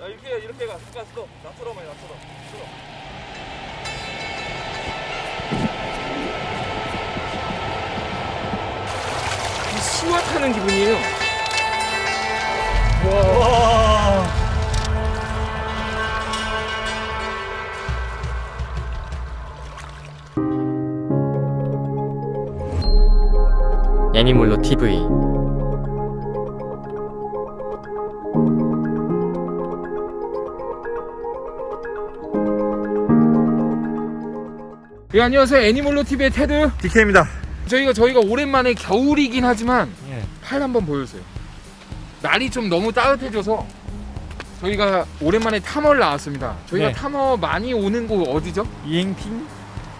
야 이렇게 이렇게 가. 잠깐 스톱 나처럼만 해 나처럼 스톱 수화 타는 기분이에요. 애니몰로 TV 예, 안녕하세요. 애니몰로 TV의 테드. DK입니다 저희가 저희가 오랜만에 겨울이긴 하지만 예. 팔 한번 보여주세요. 날이 좀 너무 따뜻해져서 저희가 오랜만에 탐험을 나왔습니다. 저희가 네. 탐험 많이 오는 곳 어디죠? 이행핑?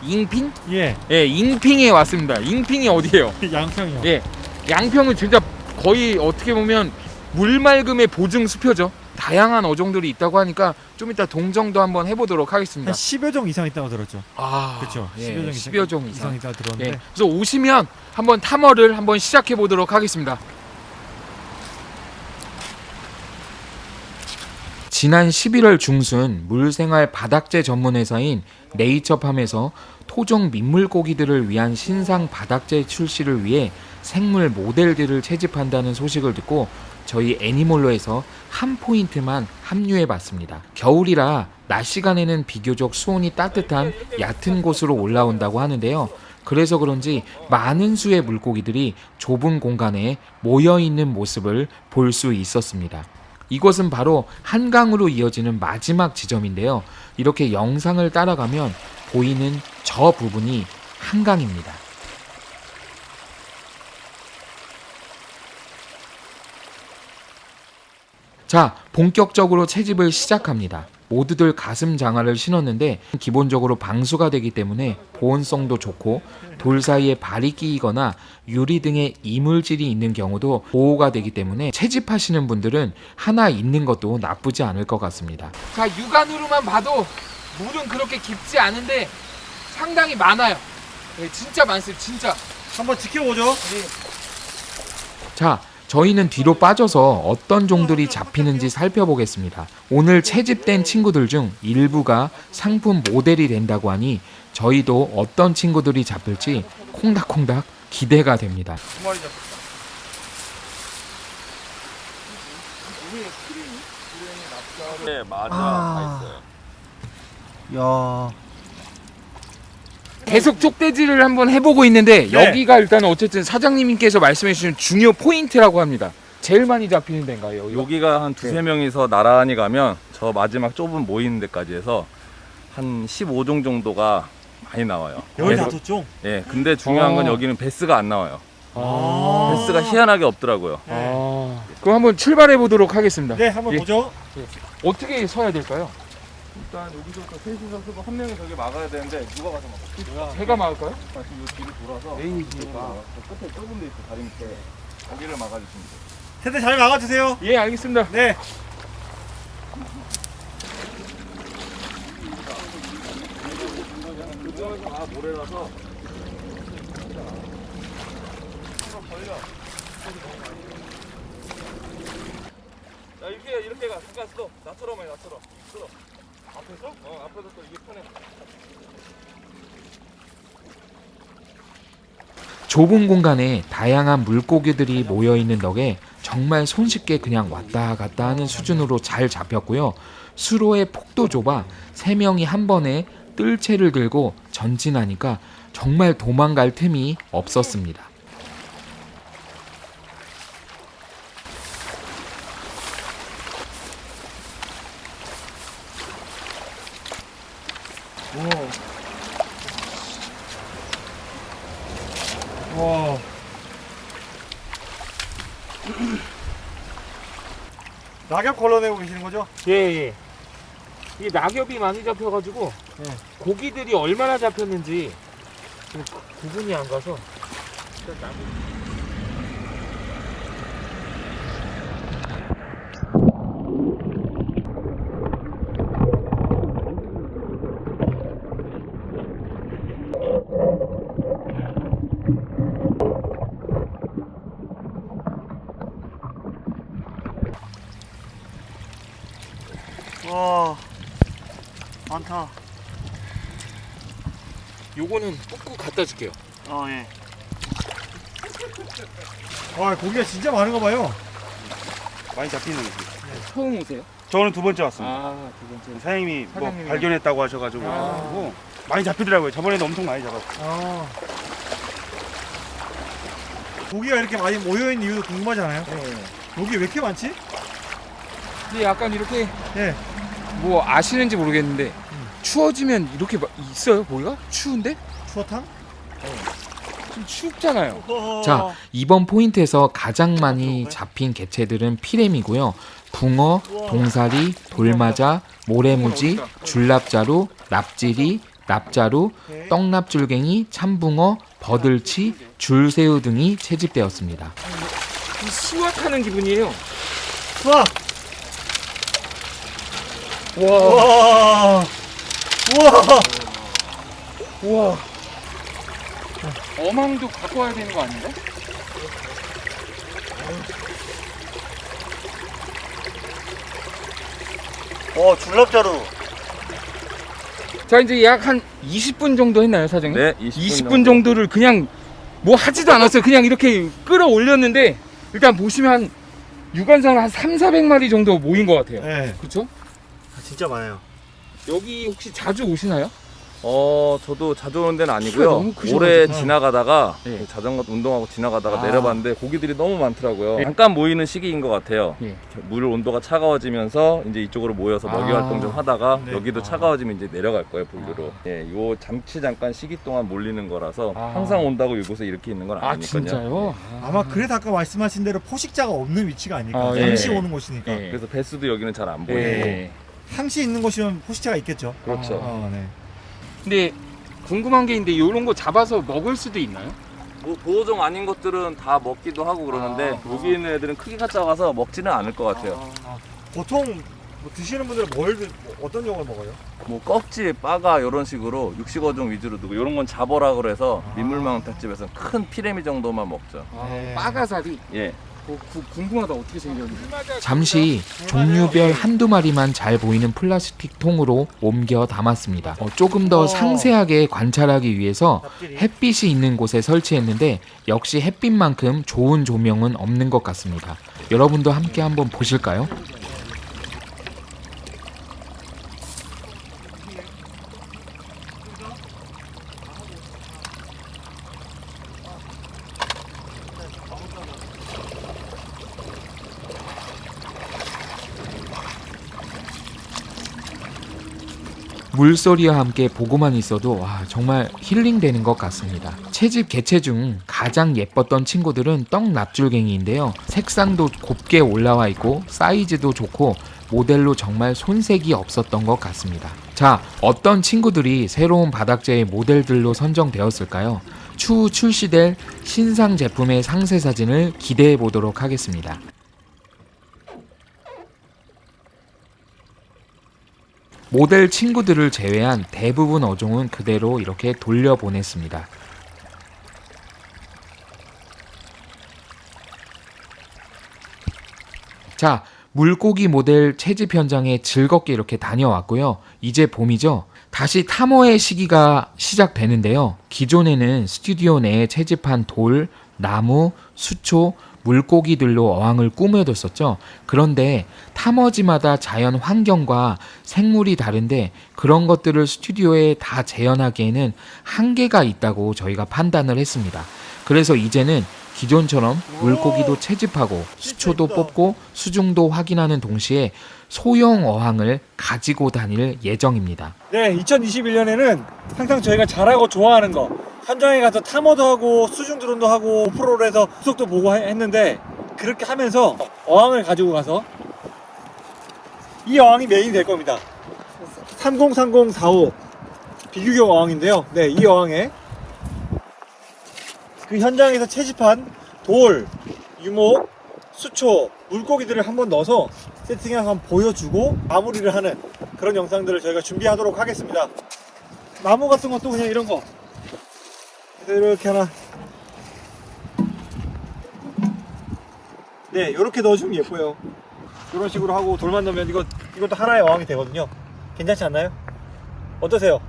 잉핑? 예 예, 잉핑에 왔습니다. 잉핑이 어디예요? 양평이요 예, 양평은 진짜 거의 어떻게 보면 물맑음의 보증 수표죠. 다양한 어종들이 있다고 하니까 좀 이따 동정도 한번 해보도록 하겠습니다. 한 10여 종 이상 있다고 들었죠. 아, 그렇죠. 예, 10여 종 10여 종 이상 이상. 있다고 예, 들었는데 그래서 오시면 한번 탐험을 한번 시작해 보도록 하겠습니다. 지난 11월 중순 물생활 바닥재 전문 회사인 네이처팜에서 토종 민물고기들을 위한 신상 바닥재 출시를 위해 생물 모델들을 채집한다는 소식을 듣고 저희 애니몰로에서 한 포인트만 합류해 봤습니다. 겨울이라 낮 시간에는 비교적 수온이 따뜻한 얕은 곳으로 올라온다고 하는데요. 그래서 그런지 많은 수의 물고기들이 좁은 공간에 모여 있는 모습을 볼 수 있었습니다. 이곳은 바로 한강으로 이어지는 마지막 지점인데요. 이렇게 영상을 따라가면 보이는 저 부분이 한강입니다. 자, 본격적으로 채집을 시작합니다. 모두들 가슴 장화를 신었는데 기본적으로 방수가 되기 때문에 보온성도 좋고 돌 사이에 발이 끼이거나 유리 등의 이물질이 있는 경우도 보호가 되기 때문에 채집하시는 분들은 하나 있는 것도 나쁘지 않을 것 같습니다. 자, 육안으로만 봐도 물은 그렇게 깊지 않은데 상당히 많아요. 네, 진짜 많습니다. 진짜. 한번 지켜보죠. 자, 저희는 뒤로 빠져서 어떤 종들이 잡히는지 살펴보겠습니다. 오늘 채집된 친구들 중 일부가 상품 모델이 된다고 하니 저희도 어떤 친구들이 잡힐지 콩닥콩닥 기대가 됩니다. 네 맞아 아. 다 있어요 야, 계속 쪽대지를 한번 해보고 있는데 네. 여기가 일단 어쨌든 사장님께서 말씀해 주신 중요 포인트라고 합니다. 제일 많이 잡히는 데인가요? 여기가? 여기가 한 두세 명이서 나란히 가면 저 마지막 좁은 모이는 데까지 해서 한 15종 정도가 많이 나와요 여기 예, 다섯 종. 예, 근데 중요한 건 어. 여기는 베스가 안 나와요 아. 베스가 희한하게 없더라고요 아. 그럼 한번 출발해 보도록 하겠습니다. 네, 한번 예. 보죠. 어떻게 서야 될까요? 일단 여기서부터 셋이서 쓰고 한 명이 저기 막아야 되는데 누가 가서 막아? 제가 막을까요? 지금 요 뒤로 돌아서 에이지가. 저 끝에 좁은 데 있어 다리 밑에 거기를 막아주시면 돼요 세대 잘 막아주세요. 예, 알겠습니다. 네. 아 모래라서 야 이렇게 이렇게 가 잠깐 스톱 나처럼 해 나처럼 스톱 앞에서? 어 앞에서 또 이게 편해 좁은 공간에 다양한 물고기들이 모여 있는 덕에 정말 손쉽게 그냥 왔다 갔다 하는 수준으로 잘 잡혔고요. 수로의 폭도 좁아 세 명이 한 번에 뜰채를 들고 전진하니까 정말 도망갈 틈이 없었습니다. 와. 낙엽 걸러내고 계시는 거죠? 예, 예. 이 낙엽이 많이 잡혀가지고 네. 고기들이 얼마나 잡혔는지 좀 구분이 안 가서 와 많다. 요거는 꾹꾹 갖다 줄게요. 어 예. 와 고기가 진짜 많은가 봐요. 많이 잡히는 거지. 처음 오세요? 저는 두 번째 왔습니다. 아, 두 번째. 사장님이 뭐 사장님이. 발견했다고 하셔가지고 아. 많이 잡히더라고요. 저번에도 엄청 많이 잡았어요. 아. 고기가 이렇게 많이 모여있는 이유도 궁금하잖아요. 네. 여기 왜 이렇게 많지? 근데 약간 이렇게 예. 뭐 아시는지 모르겠는데 추워지면 이렇게 막 있어요, 고기가? 추운데? 추어탕? 좀 춥잖아요. 자, 이번 포인트에서 가장 많이 잡힌 개체들은 피렘이고요. 붕어, 동사리, 돌마자, 모래무지, 줄납자루, 납지리, 납자루, 떡납줄갱이, 참붕어, 버들치, 줄새우 등이 채집되었습니다. 수확하는 기분이에요. 수학! 와, 와! 우와! 우와. 어망도 갖고 와야 되는 거 아닌가? 어, 줄납자루. 자, 이제 약 한 20분 정도 했나요, 사장님? 네, 20분, 20분 정도 를 그냥 뭐 하지도 않았어요. 그냥 이렇게 끌어올렸는데 일단 보시면 한 육안상으로 한 3, 400마리 정도 모인 것 같아요. 네. 그렇죠? 진짜 많아요. 여기 혹시 자주 오시나요? 어, 저도 자주 오는 데는 아니고요. 올해 지나가다가 네. 자전거 운동하고 지나가다가 아. 내려봤는데 고기들이 너무 많더라고요. 네. 잠깐 모이는 시기인 것 같아요. 예. 물 온도가 차가워지면서 이제 이쪽으로 모여서 먹이 아. 활동 좀 하다가 네. 여기도 아. 차가워지면 이제 내려갈 거예요 보기로. 예, 요 잠시 잠깐 시기 동안 몰리는 거라서 아. 항상 온다고 이곳에 이렇게 있는 건 아, 아니거든요. 진짜요? 아마 그래서 아까 말씀하신 대로 포식자가 없는 위치가 아닐까. 아, 예. 항시 오는 곳이니까. 예. 그래서 배수도 여기는 잘 안 보이고. 예. 항시 있는 곳이면 포식자가 있겠죠. 그렇죠. 어, 네. 근데 궁금한 게 있는데 이런 거 잡아서 먹을 수도 있나요? 뭐 보호종 아닌 것들은 다 먹기도 하고 그러는데 아. 여기 있는 애들은 크기가 작아서 먹지는 않을 것 같아요. 보통 뭐 드시는 분들은 뭘 드- 뭐 어떤 용을 먹어요? 뭐 꺽지, 빠가 이런 식으로 육식어종 위주로 두고 이런 건 잡어라 그래서 아. 민물망 횟집에서는 큰 피레미 정도만 먹죠. 네. 빠가사리. 예. 어, 구- 궁금하다 어떻게 생겼는지. 잠시 종류별 한두 마리만 잘 보이는 플라스틱 통으로 옮겨 담았습니다. 어, 조금 더 어. 상세하게 관찰하기 위해서. 햇빛이 있는 곳에 설치했는데 역시 햇빛만큼 좋은 조명은 없는 것 같습니다. 여러분도 함께 한번 보실까요? 물소리와 함께 보고만 있어도 와, 정말 힐링되는 것 같습니다. 채집 개체 중 가장 예뻤던 친구들은 떡 납줄갱이인데요. 색상도 곱게 올라와 있고 사이즈도 좋고 모델로 정말 손색이 없었던 것 같습니다. 자, 어떤 친구들이 새로운 바닥재의 모델들로 선정되었을까요? 추후 출시될 신상 제품의 상세 사진을 기대해 보도록 하겠습니다. 모델 친구들을 제외한 대부분 어종은 그대로 이렇게 돌려보냈습니다. 자, 물고기 모델 채집 현장에 즐겁게 이렇게 다녀왔고요. 이제 봄이죠. 다시 탐험의 시기가 시작되는데요. 기존에는 스튜디오 내에 채집한 돌, 나무, 수초, 물고기들로 어항을 꾸며뒀었죠. 그런데 탐험지마다 자연 환경과 생물이 다른데 그런 것들을 스튜디오에 다 재현하기에는 한계가 있다고 저희가 판단을 했습니다. 그래서 이제는 기존처럼 물고기도 채집하고 수초도. 뽑고 수중도 확인하는 동시에 소형 어항을 가지고 다닐 예정입니다. 네, 2021년에는 항상 저희가 잘하고 좋아하는 거 현장에 가서 탐험도 하고 수중 드론도 하고 오프로를 해서 수속도 보고 해- 했는데 그렇게 하면서 어항을 가지고 가서 이 어항이 메인이 될 겁니다. 303045 비규격 어항인데요. 네, 이 어항에 그 현장에서 채집한 돌, 유목, 수초, 물고기들을 한번 넣어서 세팅해서 한번 보여주고 마무리를 하는 그런 영상들을 저희가 준비하도록 하겠습니다. 나무 같은 것도 그냥 이런 거 이렇게 하나 네 이렇게 넣어주면 예뻐요 이런 식으로 하고 돌만 넣으면 이거 이것도 하나의 어항이 되거든요. 괜찮지 않나요? 어떠세요?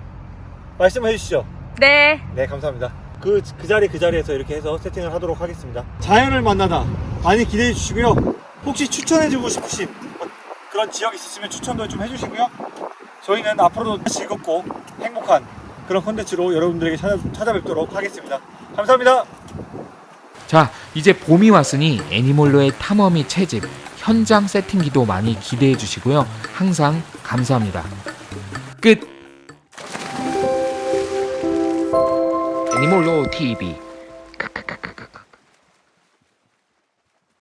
말씀해 주시죠. 네. 네, 감사합니다. 그, 그 자리 그 자리에서 이렇게 해서 세팅을 하도록 하겠습니다. 자연을 만나다 많이 기대해 주시고요. 혹시 추천해 주고 싶으신 뭐 그런 지역 있으시면 추천도 좀 해주시고요. 저희는 앞으로도 즐겁고 행복한 그런 컨텐츠로 여러분들에게 찾아, 찾아 뵙도록 하겠습니다. 감사합니다. 자, 이제 봄이 왔으니 애니몰로의 탐험 및 채집, 현장 세팅기도 많이 기대해 주시고요. 항상 감사합니다. 끝! 애니몰로 TV